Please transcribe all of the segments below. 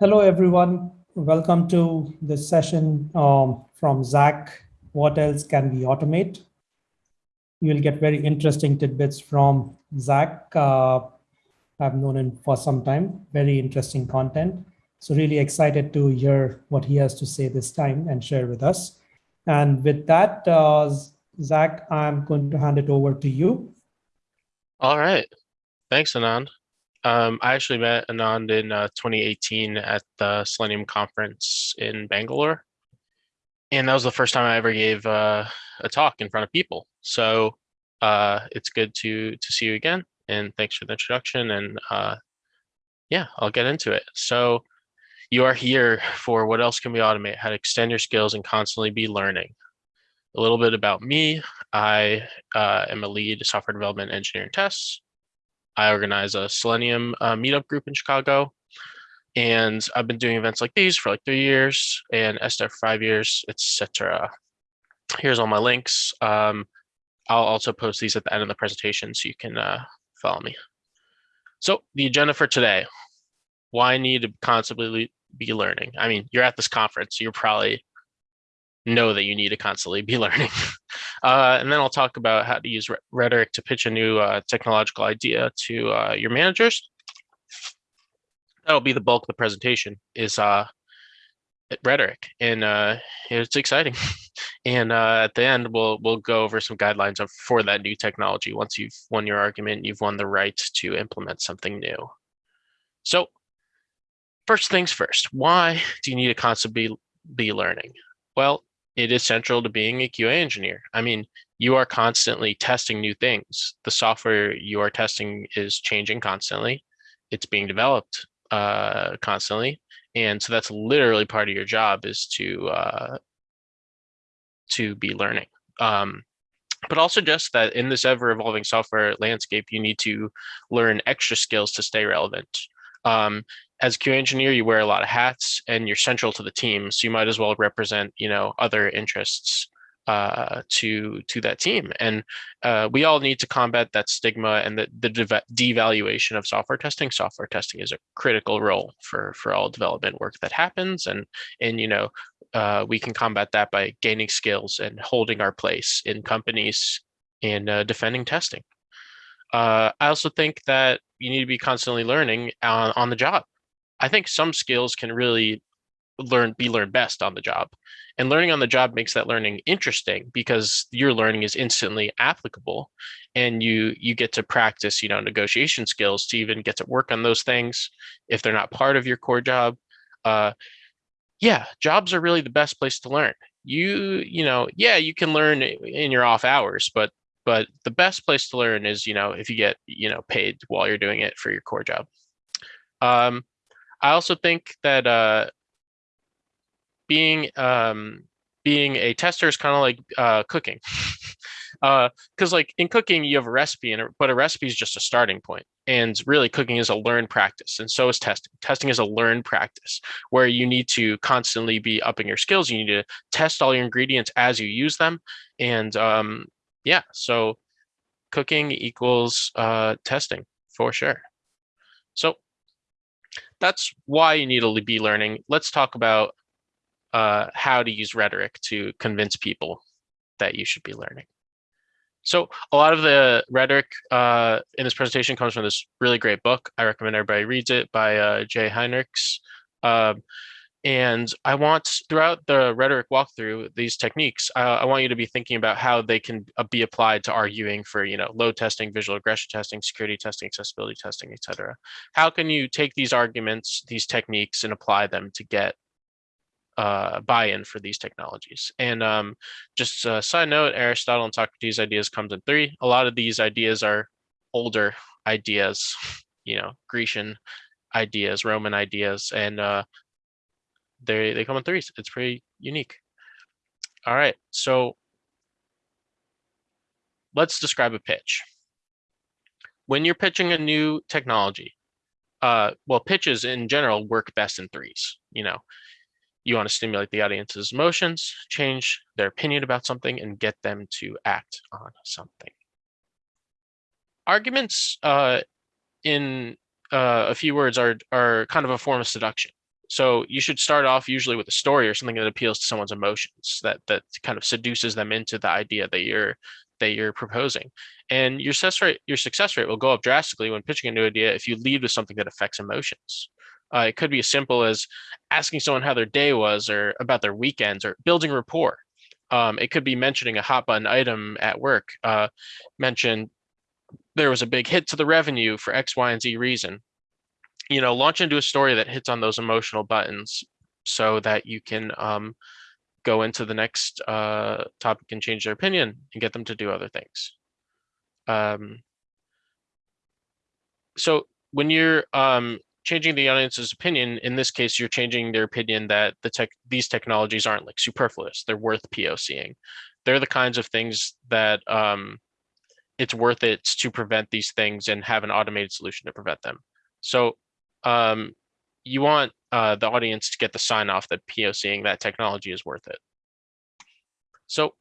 Hello, everyone. Welcome to this session um, from Zach. What else can we automate? You'll get very interesting tidbits from Zach. Uh, I've known him for some time, very interesting content. So really excited to hear what he has to say this time and share with us. And with that, uh, Zach, I'm going to hand it over to you. All right. Thanks, Anand. Um, I actually met Anand in uh, 2018 at the Selenium conference in Bangalore. And that was the first time I ever gave uh, a talk in front of people. So uh, it's good to to see you again. And thanks for the introduction. And uh, yeah, I'll get into it. So you are here for what else can we automate, how to extend your skills and constantly be learning. A little bit about me. I uh, am a lead software development engineering tests I organize a Selenium uh, meetup group in Chicago. And I've been doing events like these for like three years and SDET five years, etc. Here's all my links. Um, I'll also post these at the end of the presentation so you can uh, follow me. So the agenda for today, why need to constantly be learning? I mean, you're at this conference, so you're probably know that you need to constantly be learning. Uh, and then I'll talk about how to use rhetoric to pitch a new uh, technological idea to uh, your managers. That'll be the bulk of the presentation is uh, rhetoric, and uh, it's exciting. and uh, at the end, we'll we'll go over some guidelines for that new technology. Once you've won your argument, you've won the right to implement something new. So first things first, why do you need to constantly be learning? Well, it is central to being a QA engineer. I mean, you are constantly testing new things. The software you are testing is changing constantly. It's being developed uh, constantly. And so that's literally part of your job is to uh, to be learning. Um, but also just that in this ever evolving software landscape, you need to learn extra skills to stay relevant. Um, as a QA engineer, you wear a lot of hats and you're central to the team. So you might as well represent, you know, other interests uh, to to that team. And uh, we all need to combat that stigma and the, the devaluation of software testing. Software testing is a critical role for for all development work that happens. And and you know, uh, we can combat that by gaining skills and holding our place in companies and uh, defending testing. Uh, I also think that you need to be constantly learning on, on the job. I think some skills can really learn be learned best on the job and learning on the job makes that learning interesting because your learning is instantly applicable and you you get to practice you know negotiation skills to even get to work on those things if they're not part of your core job uh yeah jobs are really the best place to learn. You you know yeah you can learn in your off hours but but the best place to learn is you know if you get you know paid while you're doing it for your core job. Um I also think that uh, being um, being a tester is kind of like uh, cooking. because uh, like in cooking you have a recipe and but a recipe is just a starting point and really cooking is a learned practice and so is testing testing is a learned practice where you need to constantly be upping your skills you need to test all your ingredients as you use them and um yeah so cooking equals uh testing for sure so that's why you need to be learning. Let's talk about uh, how to use rhetoric to convince people that you should be learning. So a lot of the rhetoric uh, in this presentation comes from this really great book. I recommend everybody reads it by uh, Jay Heinrichs. Um, and I want throughout the rhetoric walkthrough these techniques, uh, I want you to be thinking about how they can uh, be applied to arguing for, you know, load testing, visual regression testing, security testing, accessibility testing, etc. How can you take these arguments, these techniques, and apply them to get uh, buy-in for these technologies? And um, just a side note, Aristotle and Socrates ideas comes in three. A lot of these ideas are older ideas, you know, Grecian ideas, Roman ideas, and uh, they they come in threes. It's pretty unique. All right, so let's describe a pitch. When you're pitching a new technology, uh, well, pitches in general work best in threes. You know, you want to stimulate the audience's emotions, change their opinion about something, and get them to act on something. Arguments, uh, in uh, a few words, are are kind of a form of seduction So you should start off usually with a story or something that appeals to someone's emotions that that kind of seduces them into the idea that you're that you're proposing. And your success rate your success rate will go up drastically when pitching a new idea if you lead with something that affects emotions. Uh, it could be as simple as asking someone how their day was or about their weekends or building rapport. Um, it could be mentioning a hot button item at work. Uh, mention there was a big hit to the revenue for X, Y, and Z reason. You know, launch into a story that hits on those emotional buttons so that you can um, go into the next uh, topic and change their opinion and get them to do other things. Um, so when you're um, changing the audience's opinion, in this case, you're changing their opinion that the tech these technologies aren't like superfluous. They're worth POCing. They're the kinds of things that um, it's worth it to prevent these things and have an automated solution to prevent them. So um, you want uh, the audience to get the sign off that POCing that technology is worth it. So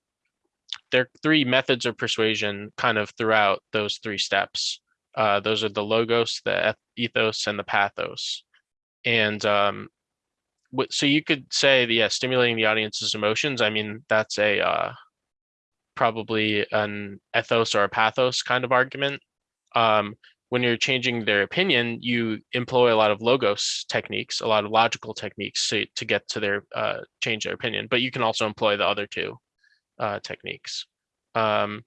there are three methods of persuasion kind of throughout those three steps. Uh, those are the logos, the ethos, and the pathos. And um, so you could say, that, yeah, stimulating the audience's emotions. I mean, that's a uh, probably an ethos or a pathos kind of argument. Um, when you're changing their opinion, you employ a lot of logos techniques, a lot of logical techniques to, to get to their uh, change their opinion, but you can also employ the other two uh, techniques. Um,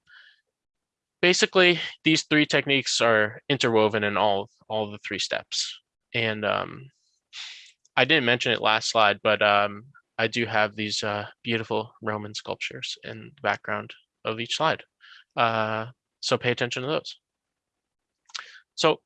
basically, these three techniques are interwoven in all, all the three steps. And um, I didn't mention it last slide, but um, I do have these uh, beautiful Roman sculptures in the background of each slide. Uh, so pay attention to those. So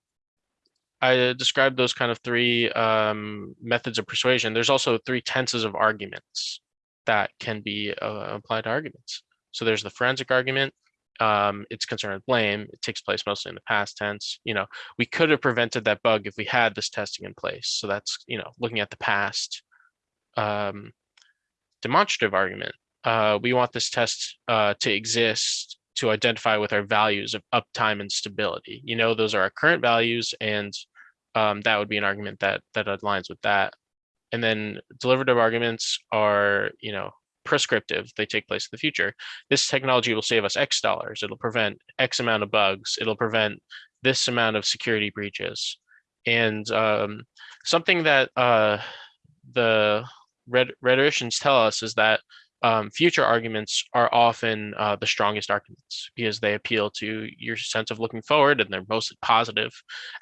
I described those kind of three um, methods of persuasion. There's also three tenses of arguments that can be uh, applied to arguments. So there's the forensic argument. Um, it's concerned with blame. It takes place mostly in the past tense. You know, we could have prevented that bug if we had this testing in place. So that's, you know, looking at the past. Um, demonstrative argument. Uh, we want this test uh, to exist to identify with our values of uptime and stability. You know, those are our current values, and um, that would be an argument that that aligns with that. And then deliberative arguments are, you know, prescriptive. They take place in the future. This technology will save us X dollars. It'll prevent X amount of bugs. It'll prevent this amount of security breaches. And um, something that uh, the rhetoricians tell us is that um, future arguments are often uh, the strongest arguments because they appeal to your sense of looking forward and they're mostly positive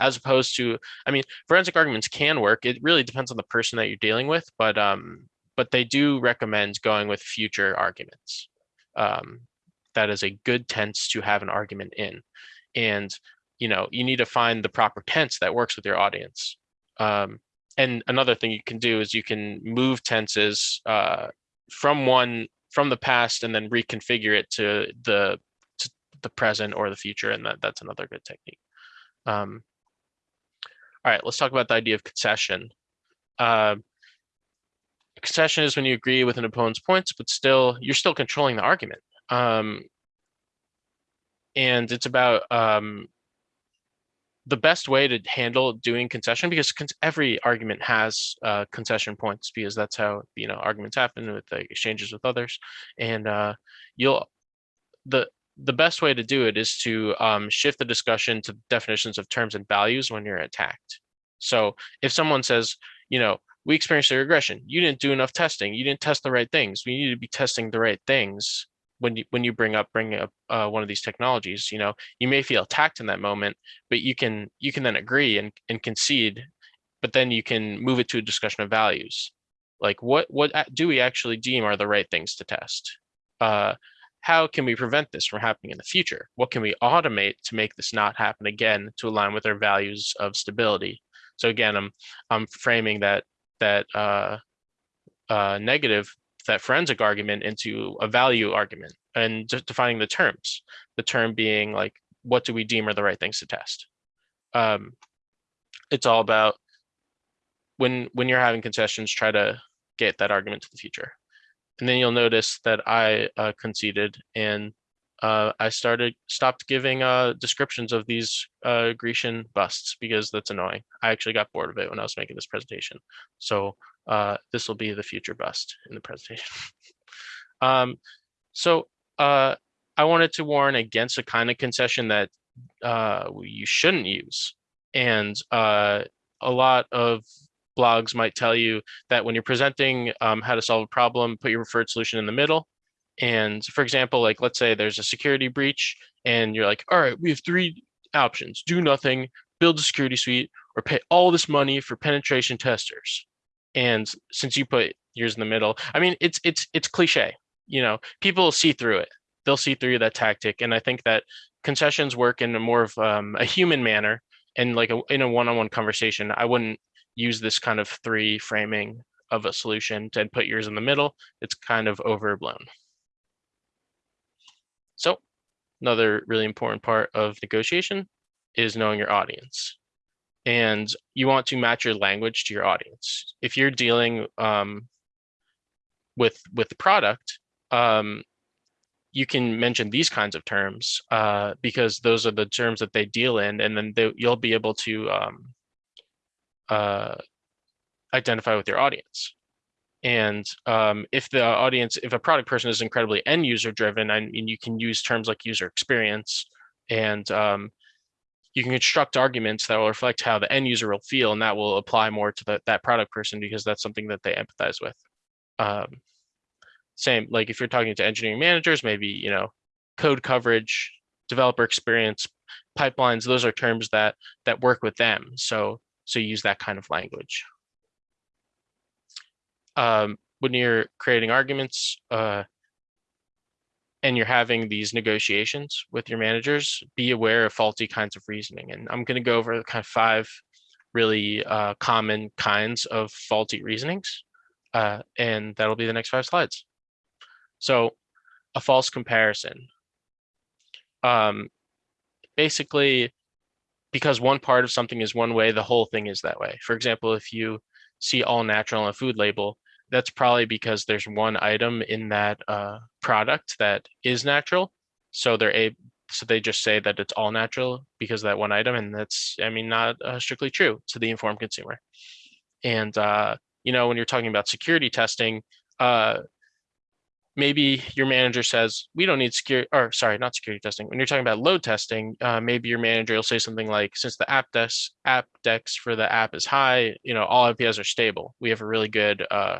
as opposed to i mean forensic arguments can work. It really depends on the person that you're dealing with but um but they do recommend going with future arguments um, that is a good tense to have an argument in. And you know you need to find the proper tense that works with your audience. Um, and another thing you can do is you can move tenses uh, from one from the past and then reconfigure it to the to the present or the future and that that's another good technique. Um, all right let's talk about the idea of concession. Uh, concession is when you agree with an opponent's points but still you're still controlling the argument. Um, and it's about um, the best way to handle doing concession because every argument has uh, concession points because that's how you know arguments happen with exchanges with others. And uh, you'll the the best way to do it is to um, shift the discussion to definitions of terms and values when you're attacked. So if someone says you know we experienced a regression. You didn't do enough testing. You didn't test the right things. We need to be testing the right things when you when you bring up bring up uh, one of these technologies you know you may feel attacked in that moment but you can you can then agree and, and concede but then you can move it to a discussion of values. Like what what do we actually deem are the right things to test? Uh, how can we prevent this from happening in the future? What can we automate to make this not happen again to align with our values of stability? So again i'm i'm framing that that uh, uh, negative that forensic argument into a value argument and just defining the terms. The term being like, what do we deem are the right things to test? Um, it's all about when when you're having concessions, try to get that argument to the future. And then you'll notice that I uh, conceded and uh, I started stopped giving uh, descriptions of these uh, Grecian busts because that's annoying. I actually got bored of it when I was making this presentation. So uh, this will be the future bust in the presentation. um, so uh, I wanted to warn against a kind of concession that uh, you shouldn't use. And uh, a lot of blogs might tell you that when you're presenting um, how to solve a problem, put your preferred solution in the middle. And for example, like let's say there's a security breach and you're like, all right, we have three options, do nothing, build a security suite, or pay all this money for penetration testers. And since you put yours in the middle, I mean, it's it's it's cliche, you know, people see through it. They'll see through that tactic. And I think that concessions work in a more of um, a human manner and like a, in a one-on-one conversation, I wouldn't use this kind of three framing of a solution to put yours in the middle. It's kind of overblown. So another really important part of negotiation is knowing your audience. And you want to match your language to your audience. If you're dealing um, with with product, um, you can mention these kinds of terms uh, because those are the terms that they deal in, and then they, you'll be able to um, uh, identify with your audience. And um, if the audience, if a product person is incredibly end user driven, I mean, you can use terms like user experience and um, you can construct arguments that will reflect how the end user will feel and that will apply more to the, that product person because that's something that they empathize with. Um, same, like if you're talking to engineering managers, maybe, you know, code coverage, developer experience, pipelines, those are terms that that work with them. So, so use that kind of language um, when you're creating arguments uh, and you're having these negotiations with your managers, be aware of faulty kinds of reasoning. And I'm going to go over kind of five really uh, common kinds of faulty reasonings. Uh, and that'll be the next five slides. So a false comparison. Um, basically, because one part of something is one way, the whole thing is that way. For example, if you see all natural on a food label, that's probably because there's one item in that uh, product that is natural. So they're a so they just say that it's all natural because that one item, and that's I mean not uh, strictly true to the informed consumer. And uh, you know when you're talking about security testing, uh, maybe your manager says we don't need security or sorry not security testing when you're talking about load testing uh, maybe your manager will say something like since the Apdex app dex for the app is high you know all APIs are stable we have a really good uh,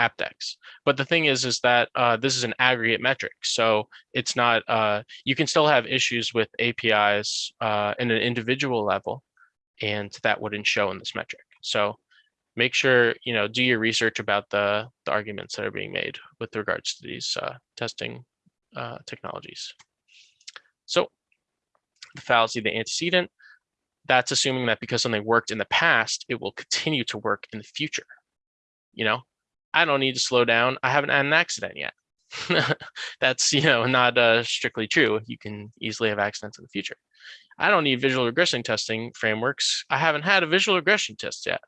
Apdex. But the thing is, is that uh, this is an aggregate metric. So it's not, uh, you can still have issues with APIs uh, in an individual level, and that wouldn't show in this metric. So make sure, you know, do your research about the, the arguments that are being made with regards to these uh, testing uh, technologies. So the fallacy, the antecedent, that's assuming that because something worked in the past, it will continue to work in the future. You know, I don't need to slow down. I haven't had an accident yet. That's, you know, not uh, strictly true. You can easily have accidents in the future. I don't need visual regression testing frameworks. I haven't had a visual regression test yet,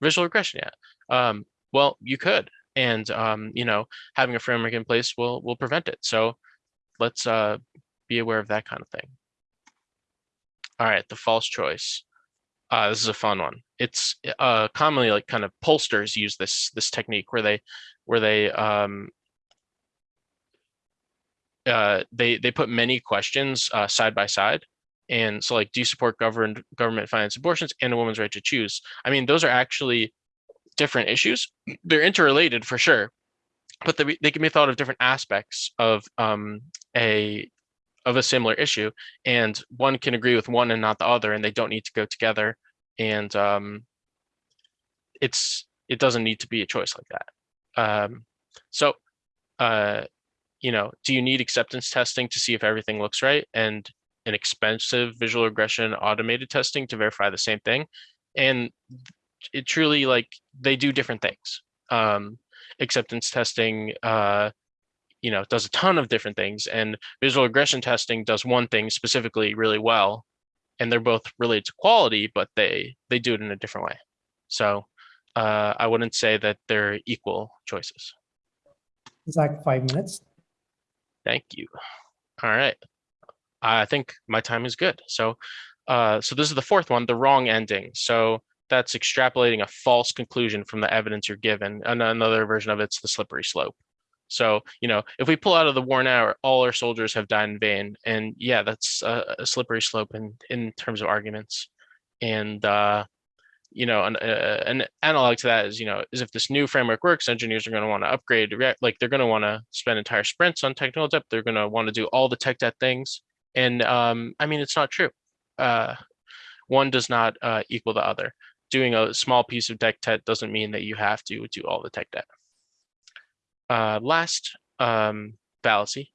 visual regression yet. Um, well, you could, and um, you know, having a framework in place will will prevent it. So let's uh, be aware of that kind of thing. All right, the false choice. Uh, this is a fun one. It's uh, commonly like kind of pollsters use this this technique where they where they um, uh, they they put many questions uh, side by side. And so like, do you support government government financed abortions and a woman's right to choose? I mean, those are actually different issues. They're interrelated for sure, but they, they can be thought of different aspects of um, a of a similar issue and one can agree with one and not the other and they don't need to go together and um, it's it doesn't need to be a choice like that. Um, so uh, you know do you need acceptance testing to see if everything looks right and an expensive visual regression automated testing to verify the same thing? And it truly like they do different things. Um, acceptance testing uh, you know, does a ton of different things and visual regression testing does one thing specifically really well. And they're both related to quality, but they, they do it in a different way. So uh, I wouldn't say that they're equal choices. Zach, five minutes. Thank you. All right. I think my time is good. So, uh, so this is the fourth one, the wrong ending. So that's extrapolating a false conclusion from the evidence you're given. And another version of it's the slippery slope. So, you know, if we pull out of the war now, all our soldiers have died in vain. And yeah, that's a, a slippery slope in, in terms of arguments. And, uh, you know, an, uh, an analog to that is, you know, is if this new framework works, engineers are going to want to upgrade, like they're going to want to spend entire sprints on technical debt. They're going to want to do all the tech debt things. And um, I mean, it's not true. Uh, one does not uh, equal the other. Doing a small piece of tech debt doesn't mean that you have to do all the tech debt. Uh, last um, fallacy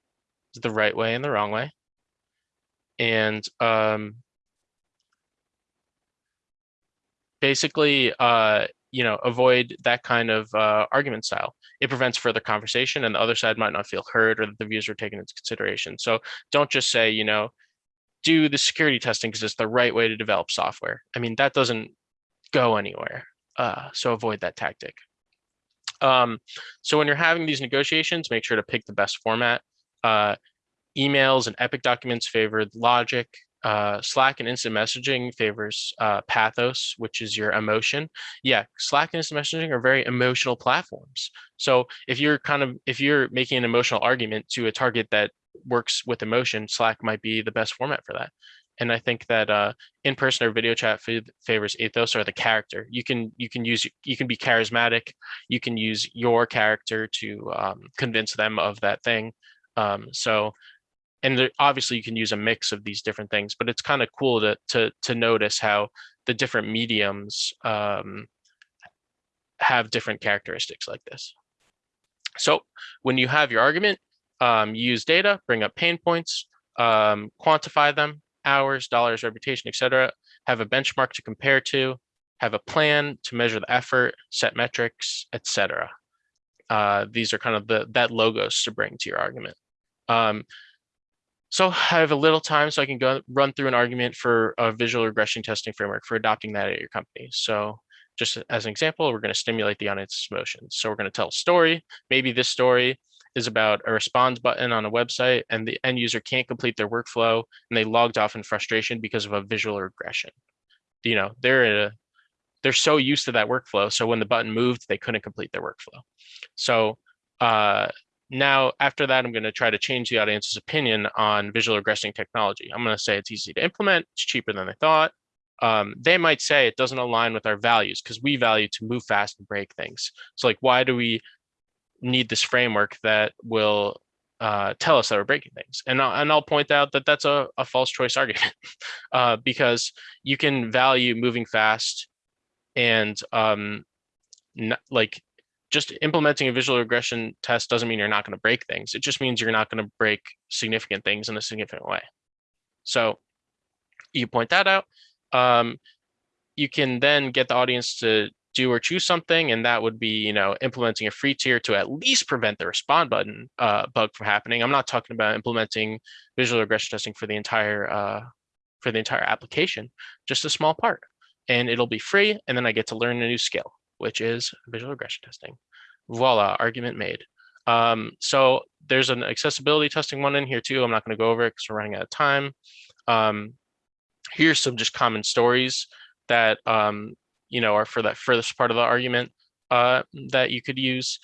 is the right way and the wrong way. And um, basically, uh, you know, avoid that kind of uh, argument style. It prevents further conversation and the other side might not feel heard or that the views are taken into consideration. So don't just say, you know, do the security testing because it's the right way to develop software. I mean, that doesn't go anywhere. Uh, so avoid that tactic. Um, so when you're having these negotiations, make sure to pick the best format. Uh, emails and epic documents favor logic, uh, Slack and instant messaging favors uh, pathos, which is your emotion. Yeah, Slack and instant messaging are very emotional platforms. So if you're kind of, if you're making an emotional argument to a target that works with emotion, Slack might be the best format for that. And I think that uh, in-person or video chat favors ethos or the character. You can you can use you can be charismatic. You can use your character to um, convince them of that thing. Um, so and there, obviously you can use a mix of these different things, but it's kind of cool to, to, to notice how the different mediums um, have different characteristics like this. So when you have your argument, um, use data, bring up pain points, um, quantify them, hours, dollars, reputation, etc. Have a benchmark to compare to, have a plan to measure the effort, set metrics, etc. Uh, these are kind of the that logos to bring to your argument. Um, so I have a little time so I can go run through an argument for a visual regression testing framework for adopting that at your company. So just as an example, we're going to stimulate the audience's emotions. So we're going to tell a story. Maybe this story is about a response button on a website and the end user can't complete their workflow and they logged off in frustration because of a visual regression. You know, they're a, they're so used to that workflow. So when the button moved, they couldn't complete their workflow. So uh, now, after that, I'm going to try to change the audience's opinion on visual regression technology. I'm going to say it's easy to implement, it's cheaper than they thought. Um, they might say it doesn't align with our values because we value to move fast and break things. So like, why do we need this framework that will uh, tell us that we're breaking things? And, I'll, and I'll point out that that's a, a false choice argument uh, because you can value moving fast and um, not, like just implementing a visual regression test doesn't mean you're not going to break things. It just means you're not going to break significant things in a significant way. So you point that out. Um, you can then get the audience to do or choose something, and that would be, you know, implementing a free tier to at least prevent the respond button uh, bug from happening. I'm not talking about implementing visual regression testing for the entire uh, for the entire application, just a small part, and it'll be free. And then I get to learn a new skill which is visual regression testing. Voila, argument made. Um, so there's an accessibility testing one in here too. I'm not going to go over it because we're running out of time. Um, here's some just common stories that um, you know are for that furthest part of the argument uh, that you could use.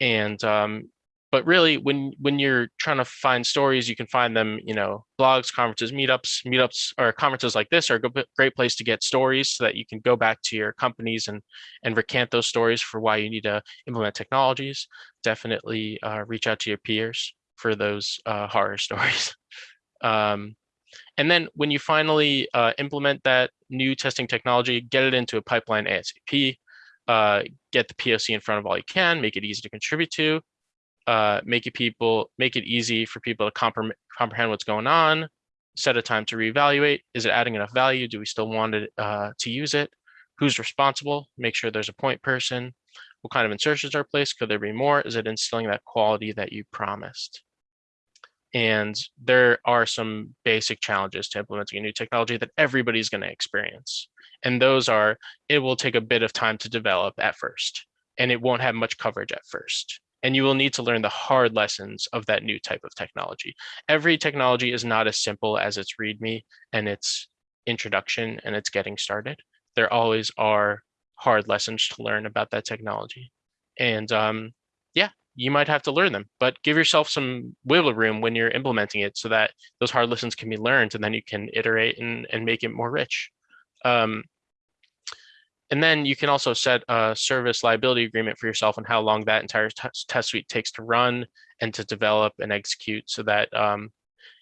And um, but really when when you're trying to find stories you can find them you know blogs conferences meetups meetups or conferences like this are a great place to get stories so that you can go back to your companies and and recant those stories for why you need to implement technologies definitely uh, reach out to your peers for those uh, horror stories um, and then when you finally uh, implement that new testing technology get it into a pipeline asap uh, get the POC in front of all you can, make it easy to contribute to, uh, make it people make it easy for people to compre comprehend what's going on, set a time to reevaluate. Is it adding enough value? Do we still want it uh, to use it? Who's responsible? Make sure there's a point person. What kind of assertions are placed? Could there be more? Is it instilling that quality that you promised? And there are some basic challenges to implementing a new technology that everybody's going to experience. And those are, it will take a bit of time to develop at first, and it won't have much coverage at first and you will need to learn the hard lessons of that new type of technology. Every technology is not as simple as its README and its introduction and its getting started. There always are hard lessons to learn about that technology. And um, yeah, you might have to learn them, but give yourself some wiggle room when you're implementing it so that those hard lessons can be learned and then you can iterate and, and make it more rich. Um, and then you can also set a service liability agreement for yourself on how long that entire test suite takes to run and to develop and execute so that um,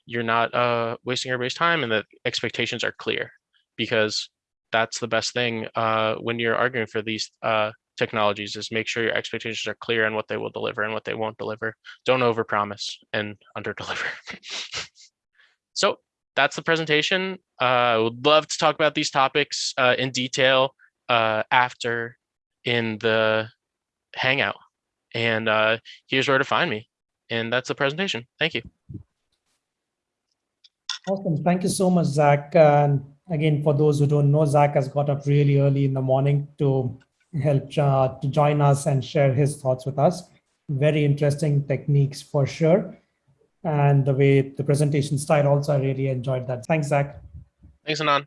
you're not uh, wasting everybody's time and the expectations are clear because that's the best thing uh, when you're arguing for these uh, technologies is make sure your expectations are clear on what they will deliver and what they won't deliver. Don't overpromise and underdeliver. so that's the presentation. Uh, I would love to talk about these topics uh, in detail uh, after in the Hangout. And uh, here's where to find me. And that's the presentation. Thank you. Awesome. Thank you so much, Zach. And again, for those who don't know, Zach has got up really early in the morning to help uh, to join us and share his thoughts with us. Very interesting techniques for sure. And the way the presentation style also, I really enjoyed that. Thanks, Zach. Thanks, Anand.